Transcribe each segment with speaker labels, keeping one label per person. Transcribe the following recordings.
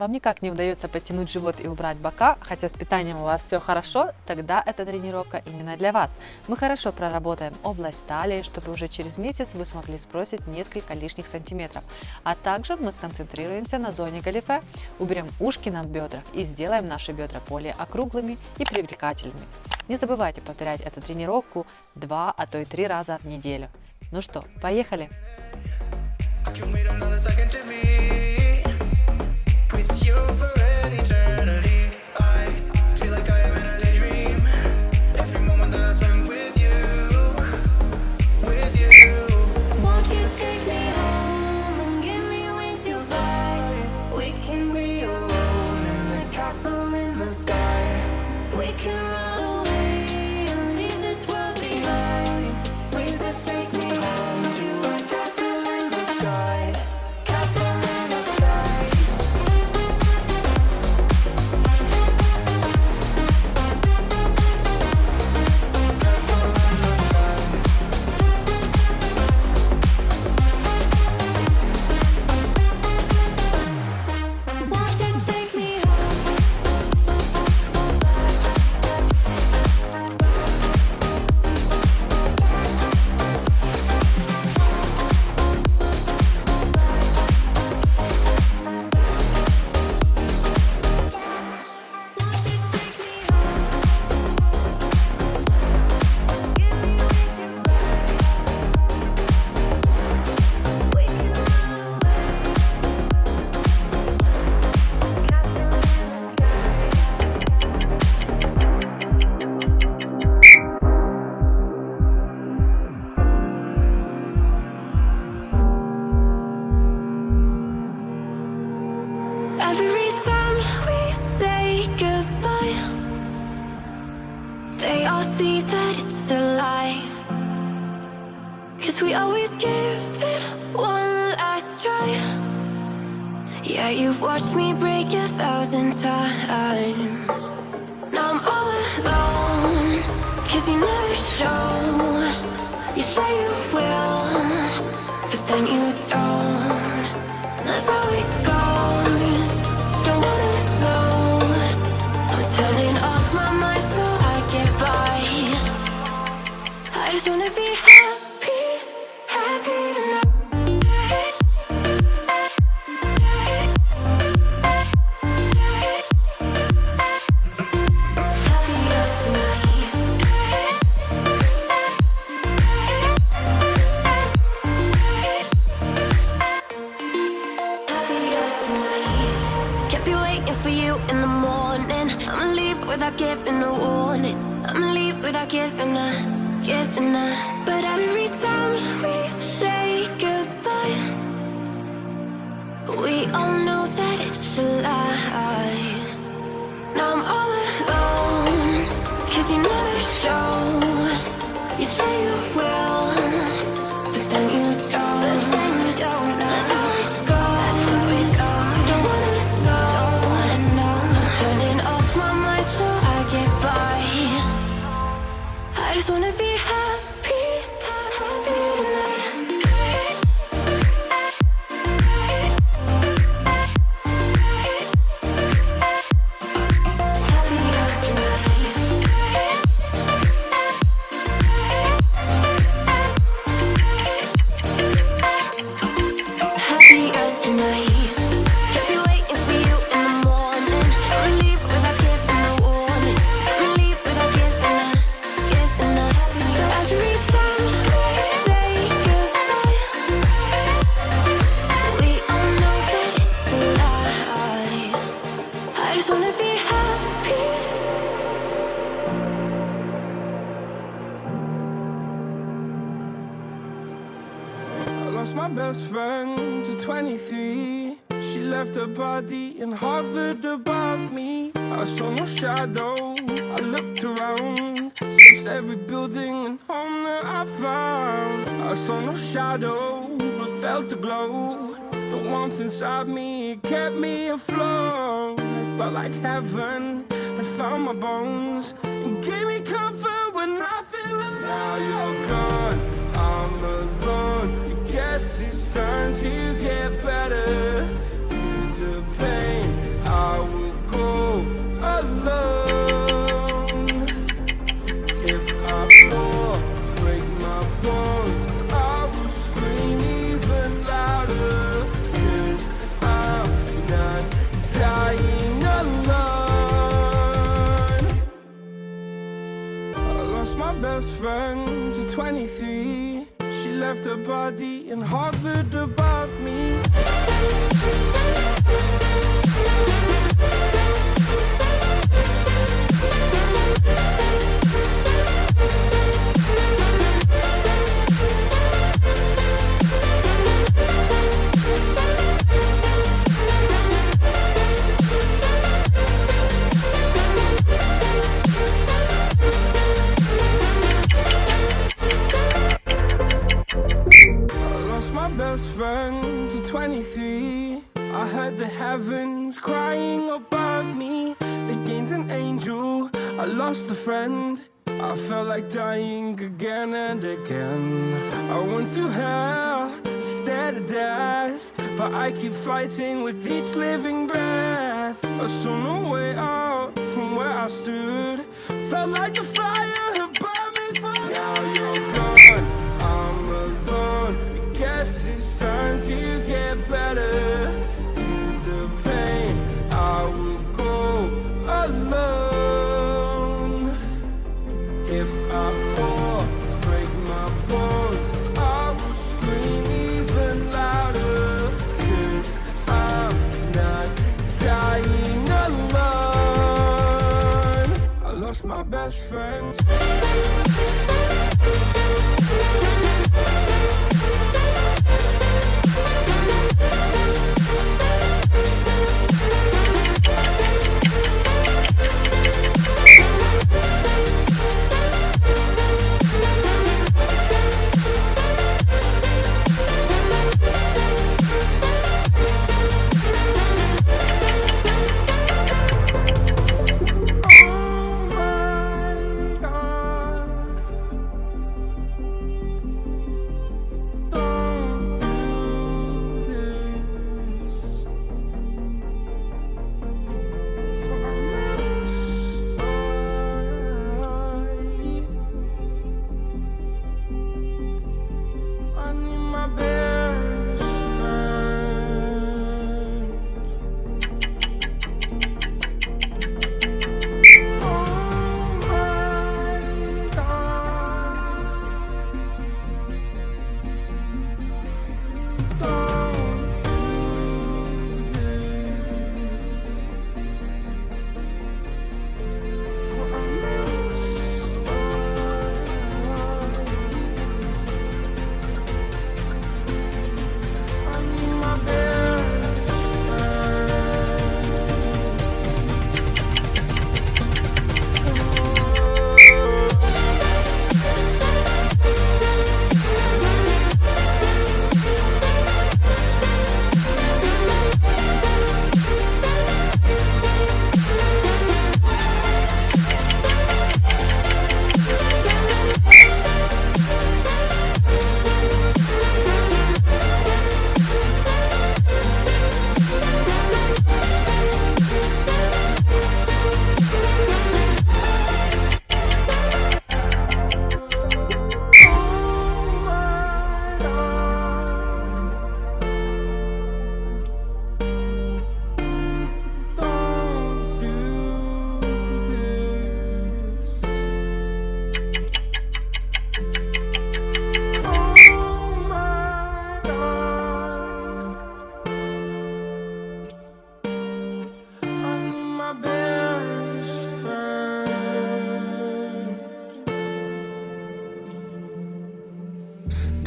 Speaker 1: Вам никак не удается подтянуть живот и убрать бока, хотя с питанием у вас все хорошо, тогда эта тренировка именно для вас. Мы хорошо проработаем область талии, чтобы уже через месяц вы смогли сбросить несколько лишних сантиметров. А также мы сконцентрируемся на зоне галифе, уберем ушки на бедрах и сделаем наши бедра более округлыми и привлекательными. Не забывайте повторять эту тренировку 2, а то и 3 раза в неделю. Ну что, поехали!
Speaker 2: Can wait another second to with you for an eternity.
Speaker 3: Yeah, you've watched me break a thousand times. Now I'm all alone, cause you never show.
Speaker 2: Lost my best friend to 23. She left her body and hovered above me. I saw no shadow. I looked around, searched every building and home that I found. I saw no shadow, but felt a glow. The warmth inside me kept me afloat. Felt like heaven. I found my bones and gave me comfort when I feel alone. Now oh you're gone. I'm alone. I guess it's time to get better. lost a friend. I felt like dying again and again. I went through hell instead of death But I keep fighting with each living breath. I saw no way out from where I stood. Felt like a fire had burned me for Now you're gone, I'm alone. I guess it's time to best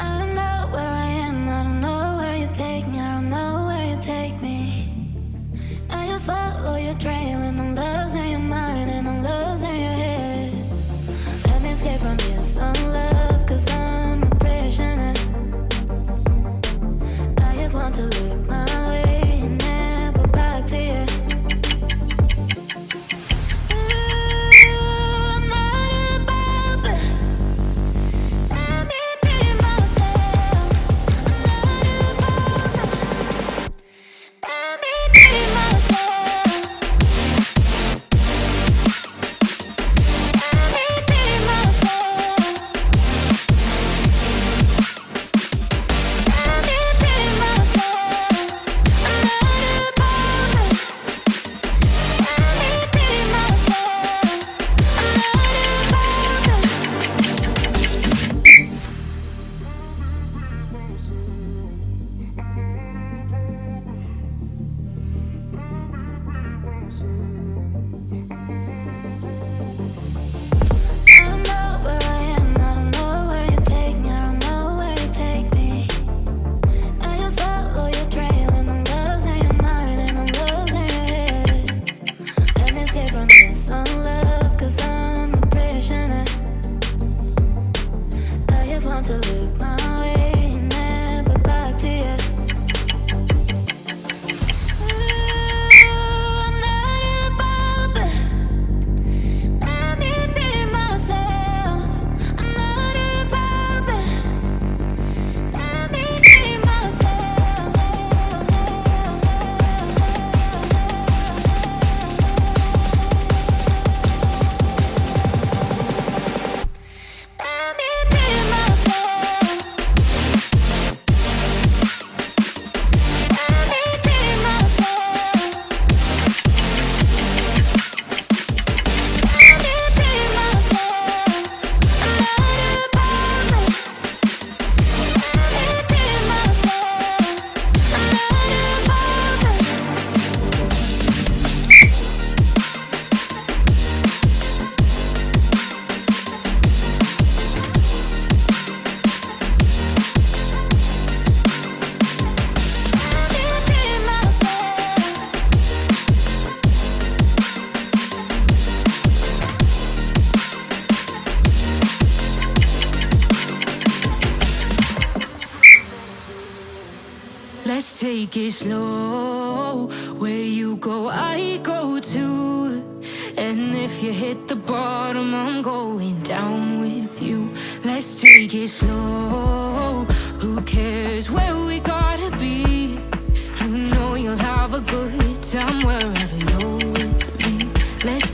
Speaker 2: I
Speaker 4: Let's take it slow. Where you go, I go too. And if you hit the bottom, I'm going down with you. Let's take it slow. Who cares where we gotta be? You know you'll have a good time wherever you're with me. Let's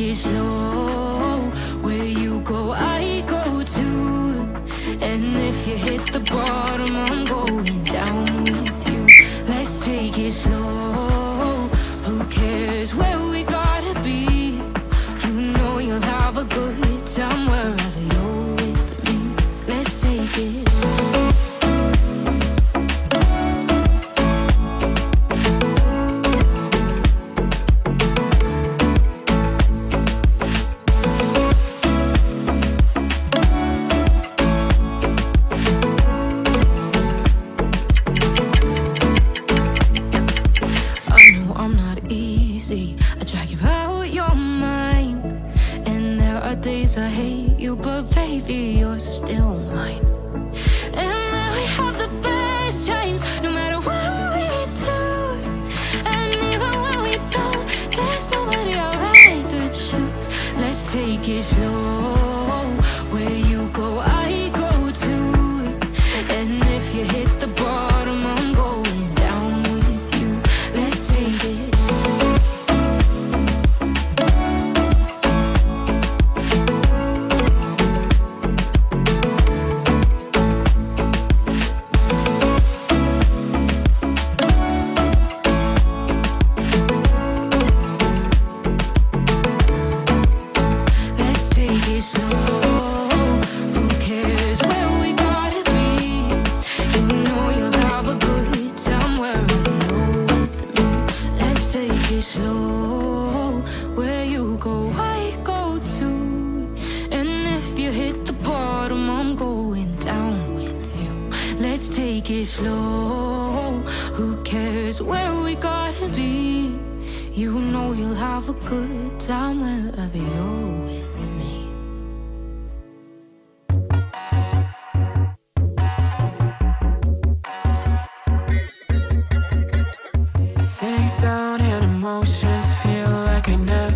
Speaker 4: take it slow. Where you go, I go too. And if you hit the bottom, I'm going have a good time wherever you're with me. Take down and
Speaker 2: emotions, feel like I never